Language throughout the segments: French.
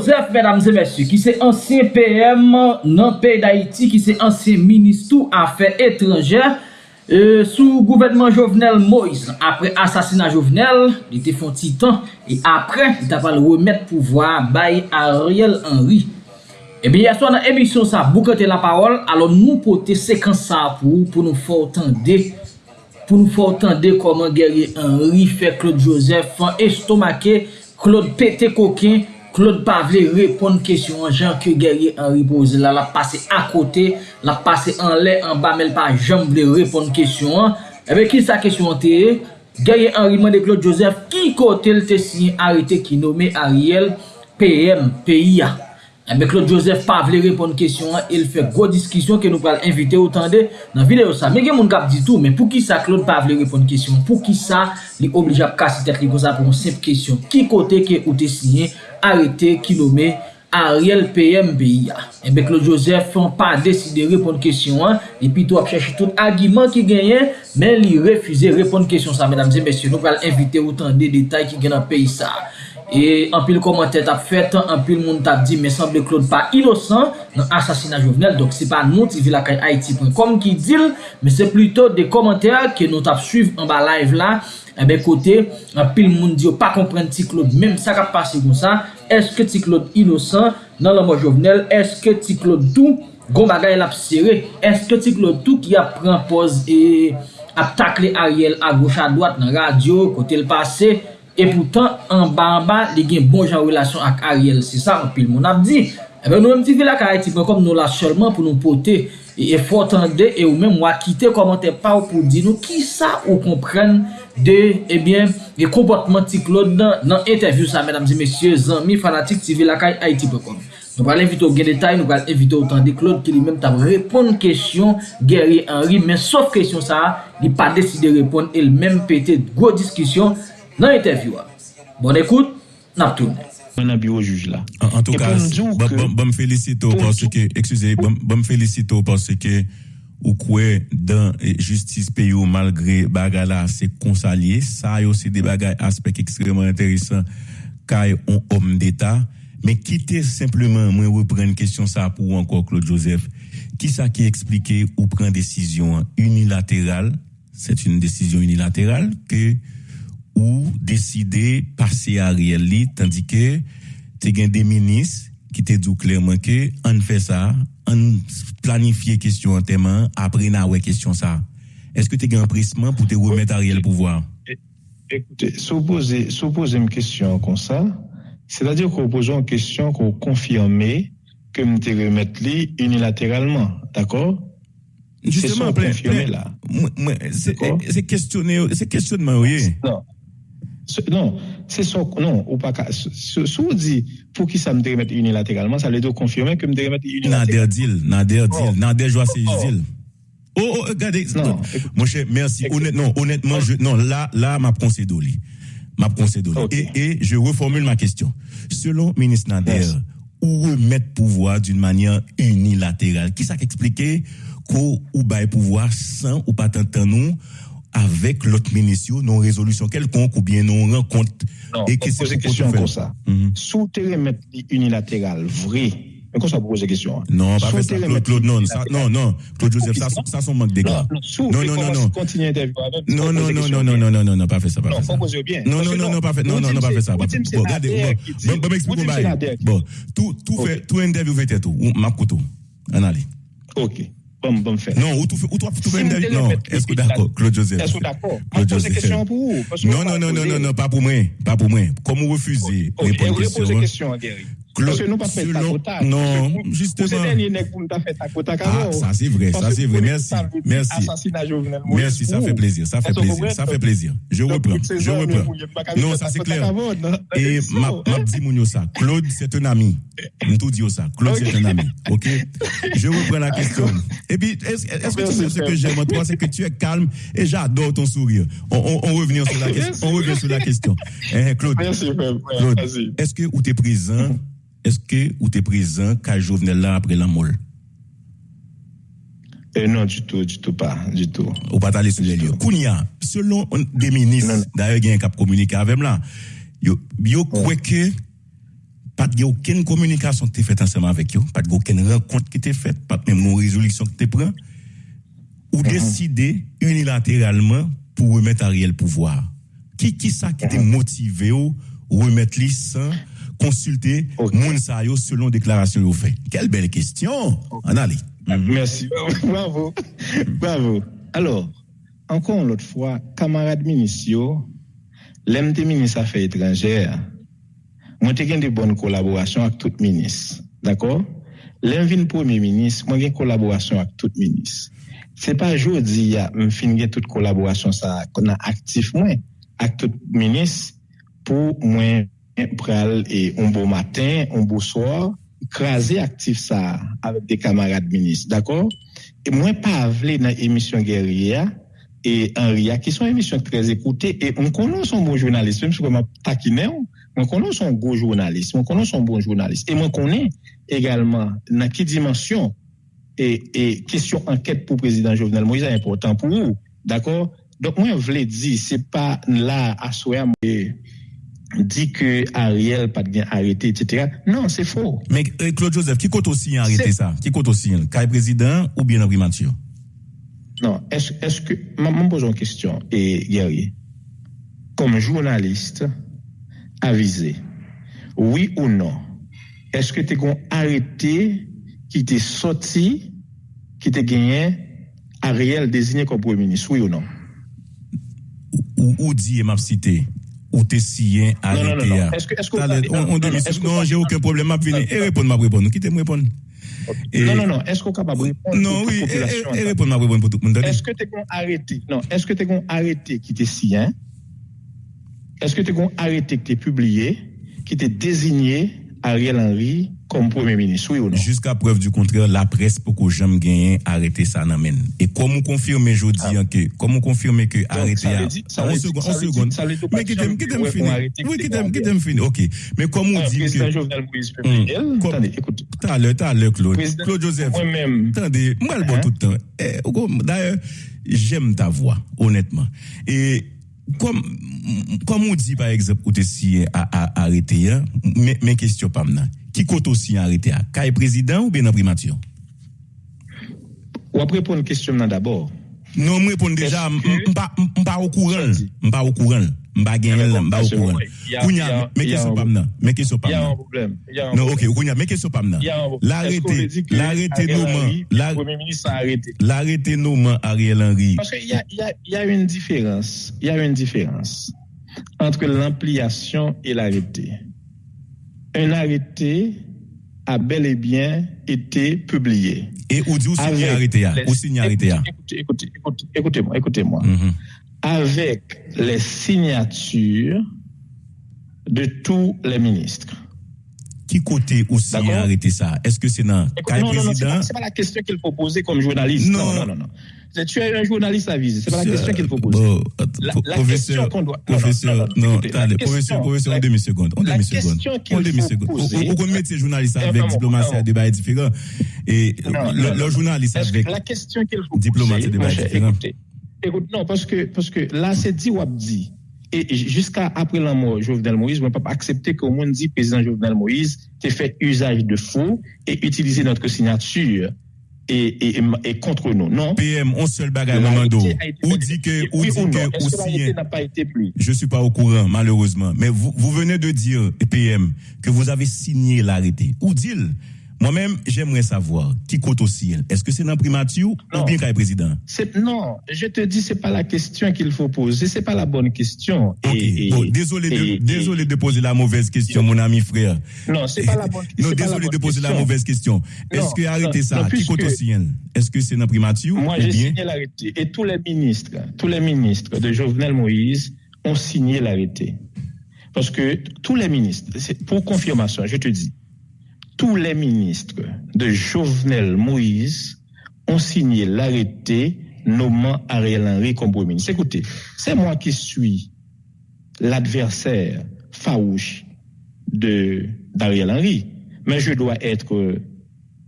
Joseph, mesdames et messieurs, ki se ansyen PM nan pey d'Haïti, ki se ansyen ministou afe etranjè, Euh, sou gouvernement Jovenel Moïse, apre asasina Jovenel, li te fon titan, e apre, li ta pal remet pouvoi bay Ariel Henry. Eh Ebe, yaswa nan emisyon sa, boukote la parol, alon nou pote sekans sa pou, pou nou fortande, pou nou fortande koman gerye Henry fe Claude Joseph, fan estomake, Claude pété coquin, Claude pa vle repon kesyon an jan ke gerye an ripoze la, la pase a la pase an le, an ba, men pa jan vle repon kesyon an. Ebe ki sa kesyon an te e, gerye an riman Claude Joseph ki kote l te sinye arite ki nome Ariel PM PIA. Eh mbe Claude Joseph pa vle repon kesyon an, el fe gwo diskisyon ke nou pal invite ou tande nan videyo sa. Mbe gen moun kap ditou, men pou ki sa Claude pa vle repon kesyon, pou ki sa li oblijap kasi tek li goza pou moun sep kesyon. Ki kote ke ou te sinye, arete, kinome, Ariel PMBIA. Eh mbe Claude Joseph fon pa deside repon kesyon an, li pito ap chèche tout agiman ki genyen, men li refuze repon kesyon sa. Mbe et mbe se nou pal invite ou tande detay ki gen an peyi sa. E anpil komante tap fet, anpil moun tap di me sanble Claude pa inosan nan asasina jovenel. Donk se pa nou ti vilakay Haiti.com ki dil, me se pluto de komante ke nou tap suiv eh an ba live la. Ebe kote, anpil moun di yo oh, pa kompren ti Claude, menm sa kap pase kon sa. Eske ti Claude inosan nan lomo jovenel, eske ti Claude tou gom bagay lap sere, eske ti Claude tou ki ap pren pose e ap takle Ariel a goch a doat nan radyo kote l pase. E poutan, an ba an ba, li gen bon jan relasyon ak Ariel. Se sa, an pil moun ap di. Ebe eh nou mwen ti vila ka eti pe kom nou la solman pou nou pote. E fwo tande, e ou men mwa kite komante pa ou pou di nou ki sa ou kompren de, ebyen, eh de kompotman ti Claude nan, nan interview sa, mèdames et messieurs, zanmi fanatik ti vila ka eti pe kom. Nou pral evite ou gen detay, nou pral evite ou tan de Claude ki li men tab repon kèsyon Gary Henry, men sof kèsyon sa, li pa deside repon el men pète gwo diskisyon nan interview a. Bon ekout, nap toune. Mwen nan biwo juj la. En tout cas, bon, bon, bon felicito parce que, excusez, bon, bon felicito parce que ou kwe dan eh, justice pe yo malgre bagay la se konsalye, sa yo se de bagay aspek ekstreman enteresan kay on om d'Etat, men kite simplement mwen wè pren kestyon sa pou anko Claude Joseph, ki sa ki explike ou pren desisyon unilateral, set un desisyon unilateral, ke ou deside pase a riel li, tandi ke te gen de minis ki te dou klerman ke an fe sa, an planifiye kestyon an teman, apre na we kestyon sa. Eske te gen prisman pou te remet a riel pouvoar? Ekoute, sou pose m kestyon kon sa, se la dir kon pose m kestyon kon konfirme ke m te remet li unilateralman, d'akor? Justement, se son konfirme la. Se kestyonman ouye? Non. Non, c'est son, non, ou pas, ce, ce, dit, pour qui ça me remettre unilatéralement, ça veut dire confirmer que me remettre unilatéralement. Nader deal, Nader oh. deal, Nader joie c'est deal. Oh, oh, regardez, non. mon cher, merci. Honnêtement, honnêtement, non, là, là, m'a concédé M'a concédé okay. et, je reformule ma question. Selon ministre Nader, où ou remettre pouvoir d'une manière unilatérale? Qui ça qu'expliquer qu'on ou bail pouvoir sans ou pas t'entendre nous? Avec l'autre ministre, non résolution quelconque ou bien non rencontre. Non, et que c'est question comme ça. Sous terrain unilatéral, vrai. Mais comment ça pose question hein? Non, pas fait ça. Claude, Claude, non, ça, non, non. Claude Joseph, ça, ça, son manque d'égards. Non, non, non, non. Non, non, non, non, non, non, non, non, non, pas fait ça, pas fait ça. Non, non, non, non, pas fait, non, non, non, pas fait ça. Bon, regardez, bon, bon, m'explique, bon, tout, tout fait, tout interview fait tout. M'a couteau. En allez. Ok. Bon, bon fait. Non, ou fais, ou toi, fais une Non, est-ce que d'accord, Claude Joseph? Est-ce que d'accord? Claude Joseph. question pour vous. Non, non, non, non, non, non, pas pour moi. Pas pour moi. Comment vous refusez? Répondre question. Poser question, Gary. Parce que nous pas fait ta quota. Non, justement. C'est dernier nègre pour nous fait ta quota. Ah, ça c'est vrai, ça c'est vrai. Merci. Merci. Assassinat Jovenel Merci, ça fait plaisir, ça fait plaisir, ça fait plaisir. Je reprends, je reprends. Non, ça c'est clair. Et ma, ma dit Mounio ça. Claude, c'est un ami. Je tout dit ça. Claude, c'est un ami. OK? Je reprends la question. Et puis, est-ce que tu sais ce que j'aime en toi, c'est que tu es calme et j'adore ton sourire. On, on, on revient sur la question. On revient sur la question. Claude. Claude, est-ce que ou t'es présent est-ce que ou t'es présent quand Jovenel là après la molle eh non, du tout, du tout pas, du tout. Ou pas aller sur les lieux? Kounia, selon des ministres, d'ailleurs, il y a un cap communiqué avec là, yo, yo, quoi que, pas de aucune communication qui faite ensemble avec eux, pas de aucune rencontre qui était faite, pas même une résolution qui était prise, ou mm-hmm. décider unilatéralement pour remettre Ariel pouvoir. Qui qui ça qui était mm-hmm. motivé ou remettre lui sans consulter okay. selon déclaration au fait. Quelle belle question. En allez. Merci. Bravo. Bravo. Alors, encore l'autre fois, camarade ministre, l'MT ministre Affaires étrangères, moi, j'ai de bonnes collaborations avec tout ministre. D'accord? L'envie premier ministre, moi, j'ai une collaboration avec tout ministre. C'est pas aujourd'hui, je finis toute collaboration ça, qu'on a actif, moi, avec tout ministre, pour moi, pral e on bo matin, on bo soar, krasi aktif sa avèk de kamarad minis, d'akor? E mwen pa avle nan emisyon Geria e Enria, ki son emisyon trez ekoute, e mwen konon son bon jounalist, mwen konon son bon jounalist, mwen konon son bon jounalist, e mwen konon egalman nan ki dimensyon e, e kesyon anket pou prezident Jovenel Moïse a important pou ou, d'akor? Donk mwen vle di, se pa la aswe a mwen... dit que Ariel pas bien arrêté, etc. Non, c'est faux. Mais euh, Claude Joseph, qui compte aussi arrêter ça? Qui compte aussi? Kai président ou bien Henri Mathieu? Non, est-ce est que, je pose une question, et Guerrier, comme journaliste avisé, oui ou non, est-ce que tu as arrêté qui t'est sorti, qui t'a gagné Ariel désigné comme Premier ministre, oui ou non? Ou, ou dit, m'a cité, ou t'es sien arrêté. Non, non, non. Est-ce que, est-ce que, on, on, on, non, j'ai aucun problème, m'a et répondre, m'a répondre, quittez moi répondre? Non, non, non. Est-ce qu'on est capable de répondre Non, oui, et répondre, m'a répondre pour tout le monde. Est-ce que tu es arrêté? Non, est-ce que tu es arrêté qui t'est sien? Est-ce que tu es arrêté qui t'est publié, qui t'est désigné Ariel Henry comme Premier ministre, oui ou non? Jusqu'à preuve du contraire, la presse pour que j'aime gagner arrêter ça n'amène. Et comme on confirme aujourd'hui ah. que, comme on confirme que arrêter ça, on seconde, on seconde. Mais qui t'aime, qui t'aime finir? Oui, qui t'aime, qui t'aime finir? Ok. Mais comme on dit que. Président Jovenel Moïse hmm. Attendez, écoutez. T'as l'heure, t'as l'heure, Claude. Claude Joseph. Moi-même. Attendez, moi, le bon hein? tout le temps. Eh, d'ailleurs, j'aime ta voix, honnêtement. Et, Kom, kom ou di par eksept koute si a, a, a arete ya, men, men kestyon pam nan, ki koto si arete ya? Ka e prezident ou ben aprimatyon? Ou apre pon kestyon nan dabor? Non mwen pon deja, mpa okouran, mpa okouran. Je pas au courant. Je pas gagné, pas au courant. Kounya, mais question pas maintenant. Mais question pas maintenant. Il y a un problème. Non, ok, Kounya, mais question pas maintenant. L'arrêté, l'arrêté nommant, le Premier ministre a arrêté? L'arrêté nommant Ariel Henry. Parce qu'il y a, y, a, y a une différence. Il y a une différence entre l'ampliation et l'arrêté. Un arrêté a bel et bien été publié. Et où dit où signe arrêté Où signe arrêté Écoutez, écoutez, écoutez-moi, écoutez-moi. Mm-hmm. Avec les signatures de tous les ministres. Qui côté aussi arrêté ça? Est-ce que c'est dans le président C'est pas, pas la question qu'il faut poser comme journaliste. Non, non, non. non. Tu es un journaliste à viser. C'est pas la question qu'il faut poser. Bon, la, la professeur, question doit... Professeur, non, attendez, professeur, professeur, en demi-seconde. En demi-seconde. En demi-seconde. Ou qu'on mette ces journalistes avec diplomatie à débat différent. Et le journaliste avec la question qu'il faut diplomatie à débat différent. Écoute, non, parce que, parce que là, c'est dit ou dit. Et jusqu'à après la mort de Jovenel Moïse, on ne peut pas accepter qu'au monde dit président Jovenel Moïse qui fait usage de faux et utiliser notre signature et, et, et, contre nous. Non? PM, on seul bagage, Mamando. Ou dit que, ou dit que, aussi. Je suis pas au courant, malheureusement. Mais vous, vous venez de dire, PM, que vous avez signé l'arrêté. Ou dit-il? Moi-même, j'aimerais savoir qui compte au ciel? Est-ce que c'est dans primature ou bien qu'il président? Non, je te dis, c'est pas la question qu'il faut poser. C'est pas la bonne question. désolé, de, désolé de poser la mauvaise question, mon ami frère. Non, c'est pas la bonne question. Non, désolé de poser la mauvaise question. Est-ce que arrêter ça, qui compte au ciel? Est-ce que c'est dans primature Moi, j'ai signé l'arrêté. Et tous les ministres, tous les ministres de Jovenel Moïse ont signé l'arrêté. Parce que tous les ministres, pour confirmation, je te dis, tous les ministres de Jovenel Moïse ont signé l'arrêté nommant Ariel Henry comme Premier ministre. Écoutez, c'est moi qui suis l'adversaire farouche d'Ariel Henry, mais je dois être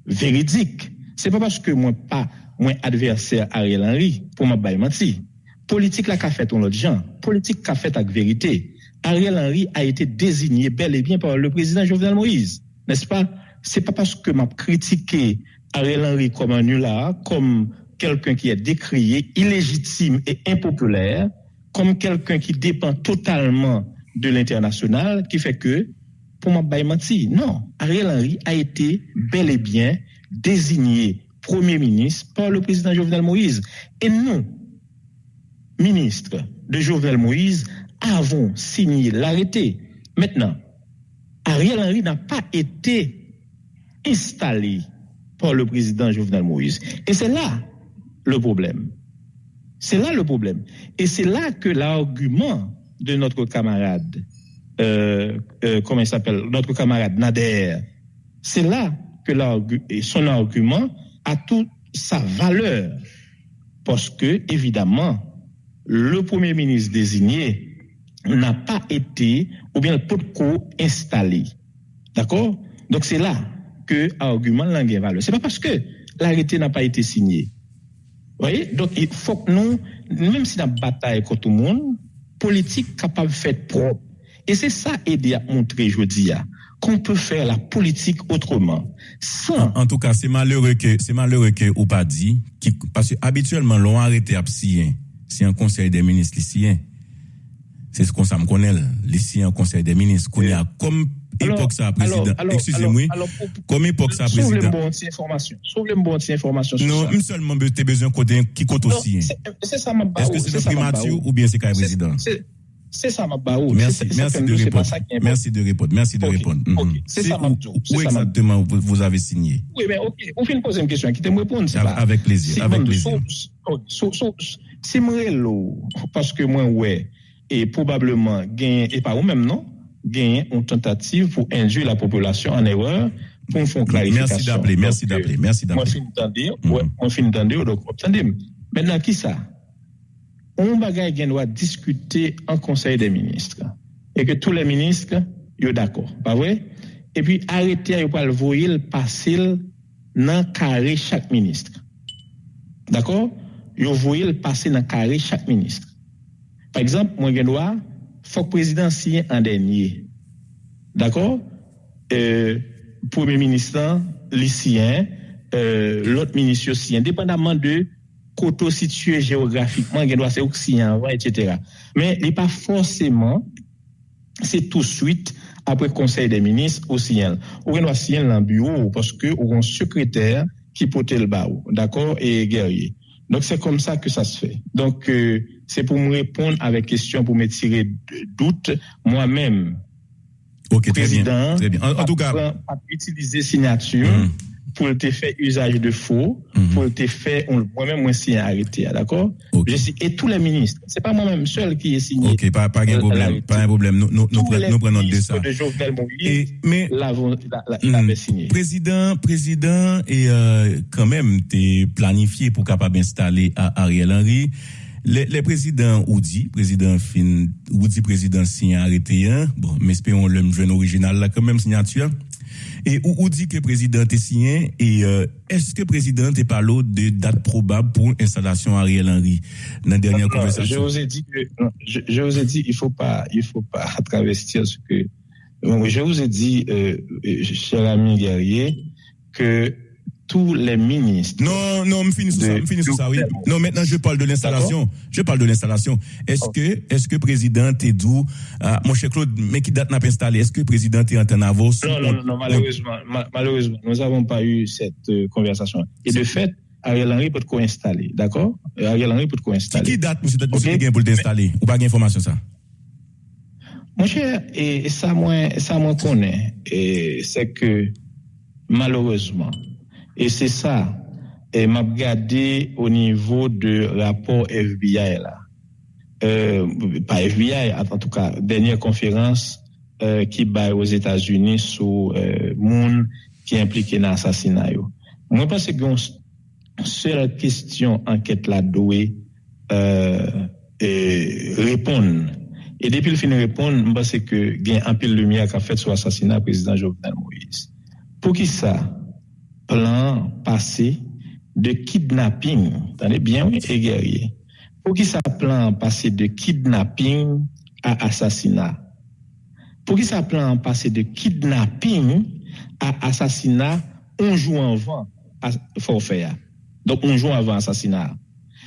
véridique. C'est pas parce que moi pas moi adversaire Ariel Henry pour m'a menti. Politique la qu'a fait on l'autre gens, politique qu'a fait avec vérité. Ariel Henry a été désigné bel et bien par le président Jovenel Moïse, n'est-ce pas? C'est pas parce que m'a critiqué Ariel Henry comme un nulard, comme quelqu'un qui est décrié, illégitime et impopulaire, comme quelqu'un qui dépend totalement de l'international, qui fait que, pour m'a menti, non, Ariel Henry a été bel et bien désigné Premier ministre par le président Jovenel Moïse. Et nous, ministres de Jovenel Moïse, avons signé l'arrêté. Maintenant, Ariel Henry n'a pas été installé par le président Jovenel Moïse. Et c'est là le problème. C'est là le problème. Et c'est là que l'argument de notre camarade, euh, euh, comment il s'appelle, notre camarade Nader, c'est là que son argument a toute sa valeur. Parce que, évidemment, le premier ministre désigné n'a pas été, ou bien le pot installé. D'accord? Donc c'est là que l'argument langue valeur. C'est pas parce que l'arrêté n'a pas été signé. Vous voyez? Donc il faut que nous, même si la bataille contre tout le monde, politique capable de faire propre. Et c'est ça aider à montrer, je dis, qu'on peut faire la politique autrement. Sans... En, tout cas, c'est malheureux que, c'est malheureux que, ou pas dit, qui, parce que habituellement, l'on arrêté à c'est un conseil des ministres ici. C'est ce qu'on me connaît, un conseil des ministres, qu'on a comme époque ça, président. Excusez-moi. Comme époque ça, président. Sauve les bonnes informations. Sauve les bonnes informations. Non, une seulement, tu as besoin de qui compte aussi. C'est ça, ma Est-ce que c'est le primature ou bien c'est même président? C'est ça, ma baou. Merci, merci de répondre. Merci de répondre. Merci de répondre. C'est ça, ma Où exactement vous avez signé? Oui, mais ok. Vous faites poser une question qui te répondre. Avec plaisir. Avec plaisir. C'est moi, parce que moi, ouais, et probablement, et pas ou même, non? genyen yon tentative pou injou la populasyon an erreur pou mfon klarifikasyon. Mersi d'apple, mersi d'apple, mersi mm. d'apple. Mwen fin d'ande, mwen fin d'ande ou dok wop tande. Men nan ki sa, on bagay gen wad diskute an konsey de ministre e ke tou le ministre yo d'akor, pa vwe? E pi arete yo pal voyil pasil nan kare chak ministre. D'akor? Yo voyil pasil nan kare chak ministre. Par exemple, mwen gen wad faut que président signe en dernier. D'accord? Euh, Premier ministre, lycéen, euh, l'autre ministre aussi, indépendamment de koto situé géographiquement, il doit ser Occident, etc. Mais il n'est pas forcément, c'est tout de suite après le Conseil des ministres au CIEL. Ou doit signer dans le bureau parce que ou un secrétaire qui porte le bas, d'accord, et guerrier. Donc c'est comme ça que ça se fait. Donc euh, c'est pour me répondre avec question, pour me tirer de doute moi-même. Ok, président, très bien. En, tout cas, utiliser signature. Mm pour te faire usage de faux, mhm. pour te faire, moi-même, moi, signé arrêté, d'accord? Et tous les ministres, c'est pas moi-même seul qui est signé. Ok, pas, pas un problème, pas un problème. Nous, nous, nous, prenons, nous prenons de ça. De Jovenel Moïse, mais, avait signé. Président, président, et, euh, quand même, t'es planifié pour capable installer à Ariel Henry. Les, les présidents Oudi, président fin, Oudi président signé arrêté, hein? Bon, mais espérons le jeune original là, quand même signature. Et où, dit que le président est signé? Et euh, est-ce que le président est parlé de date probable pour l'installation Ariel Henry dans la dernière conversation? Je vous ai dit que, je, vous ai dit, il faut pas, il faut pas travestir ce que, je vous ai dit, euh, cher ami guerrier, que tous les ministres. Non, non, me finis sur ça, me finis sur ça, oui. Non, maintenant, je parle de l'installation. Je parle de l'installation. Est-ce que, est-ce que président Tédou, euh, mon cher Claude, mais qui date n'a pas installé, est-ce que président est en avance? Non, non, non, malheureusement, malheureusement, nous n'avons pas eu cette euh, conversation. Et de fait, Ariel Henry peut te co-installer, d'accord? Ariel Henry peut te co-installer. Qui date, monsieur, okay? monsieur, pour t'installer? Ou pas d'information, ça? Mon cher, et ça, moi, ça, moi, connaît, et c'est que, malheureusement, E se sa, e map gade o nivou de rapor FBI la. Euh, pa FBI, an tou ka, denye konferans euh, ki baye os Etats-Unis sou euh, moun ki implike nan asasina yo. Mwen pase ki yon se la kestyon anket la doye repon. E depi l fin repon, mwen pase ki gen anpil lumiak a fet sou asasina prezident Jovenel Moïse. Pou ki sa? plan pase de kidnapping, tande bien oui, e gerye, pou ki sa plan pase de kidnapping a asasina. Pou ki sa plan pase de kidnapping a asasina onjou anvan forfeya. Donk onjou anvan asasina.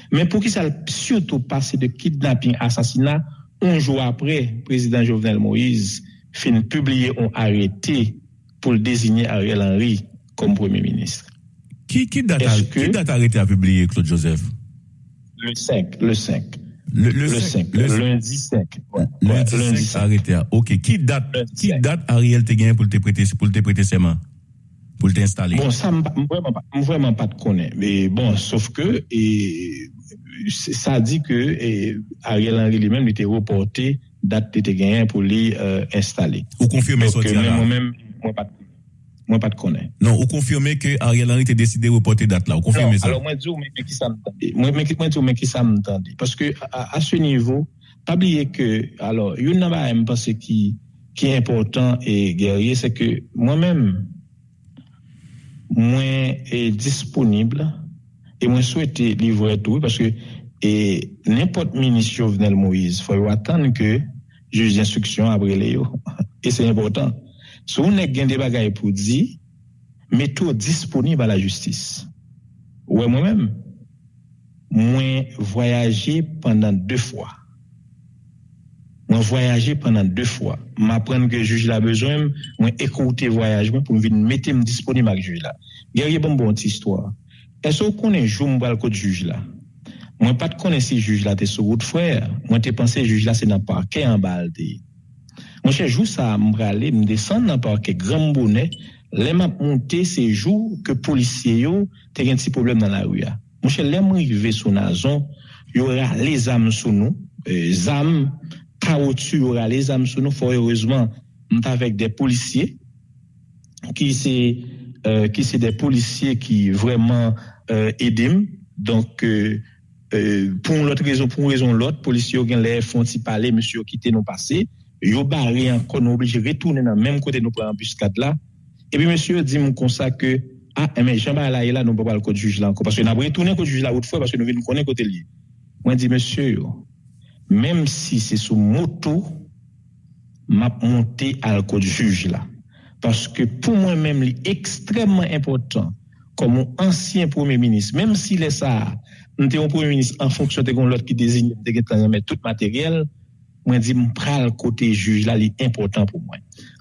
Men pou ki sa psioto pase de kidnapping a asasina, onjou apre, prezident Jovenel Moïse fin publie on arete pou l dezigne Ariel Henry comme premier ministre. Qui, qui date, qui date arrêté à publier Claude Joseph? Le 5, le 5. Le, le, 5, le, lundi 5. Ouais, lundi, lundi 5, arrêté. Ok. Qui date, qui date Ariel pour te prêter, pour te prêter ses mains? Pour t'installer? Bon, ça, vraiment pas, vraiment pas de connaître. Mais bon, sauf que, et, ça dit que et, Ariel Henry lui-même était reporté date te gagné pour lui euh, installer. Ou confirmer ça? Moi-même, moi pas Mwen pat konen. Non, ou konfirme ke Ariel Henry te deside repote dat la, ou konfirme non, sa? Non, alo mwen di ou mwen ki sa mtande. Mwen di ou mwen ki sa mtande. Paske a se nivou, pabliye ke, alo, yon nan ba m pase ki, ki important e gerye, se ke mwen men, mwen e disponible, e mwen souwete livre tou, paske E nèpot minis Jovenel Moïse, fwa yo atan ke juj d'instruksyon abre le yo. E se important. Sou nek gen de bagay pou di, meto disponib a la justis. Ouè e mwen mèm, mwen voyaje pendant deux fwa. Mwen voyaje pendant deux fwa. Mwen apren ke juj la bezwen, mwen ekoute voyajman pou mwen vin metem disponib ak juj la. Gerye bon bon ti istwa. E so konen jou mwen bal kote juj la. Mwen pat konen si juj la te sou gout fwer, mwen te panse juj la se nan parke an bal dey. Mwen se jou sa mbrale, mdesan nan parke Gran Bonnet, lèm ap monte se jou ke polisye yo te gen ti problem nan la ouya. Mwen se lèm rive sou nazon, yo ra le zam sou nou, e, zam kaotu yo ra le zam sou nou, fò heureusement mta vek de polisye, ki se, euh, ki se de polisye ki vreman euh, edem, donk euh, pou lout rezon, pou rezon lout, polisye yo gen lè fon ti pale, msye yo kite nou pase, yo barré encore, nous obligés de retourner dans le même côté, nous prenons embuscade là. Et puis, monsieur dit, mon ça que, ah, e mais jean là, e là, nous ne pouvons pas le code juge là encore. Parce que nous avons retourné code juge là autrefois, parce que nous venons connaître côté lié. Moi, dit, monsieur, même si c'est sous moto, m'a monté à le code juge là. Parce que pour moi-même, c'est extrêmement important, comme mon ancien premier ministre, même s'il est ça, nous avons un premier ministre en fonction de l'autre qui désigne, de mettre tout matériel, moi dis le côté juge là est important pour moi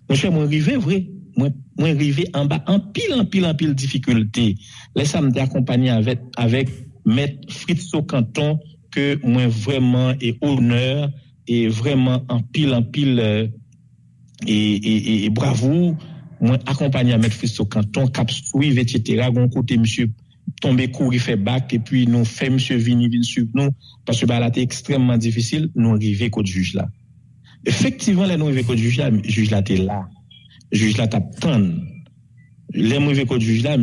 mon cher moi arrivé vrai moi moi arrivé en bas en pile en pile en pile difficulté. Laisse me accompagné avec avec maître Fritz Canton que moi vraiment et honneur et vraiment en pile en pile euh, et, et, et, bravo moi accompagné maître Fritz Canton cap etc gon côté monsieur tombe kouri fe bak, e pi nou fe msye vini vin sub nou, paswe ba la te ekstremman difisil, nou rive kote juj la. Efektivan la nou rive kote juj la, juj la te la. Juj la tap tan. Le mou rive kote juj la,